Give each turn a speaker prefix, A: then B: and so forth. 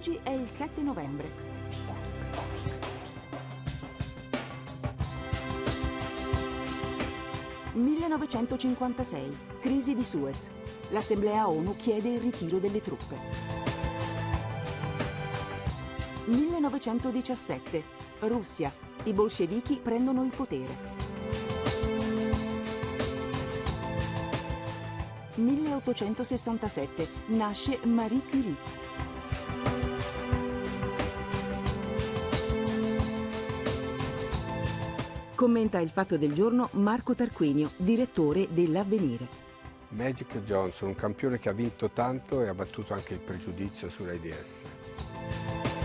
A: Oggi è il 7 novembre. «1956. Crisi di Suez. L'Assemblea ONU chiede il ritiro delle truppe. 1917. Russia. I bolscevichi prendono il potere. 1867 nasce Marie Curie. Commenta il fatto del giorno Marco Tarquinio, direttore dell'Avvenire.
B: Magic Johnson, un campione che ha vinto tanto e ha battuto anche il pregiudizio sull'AIDS.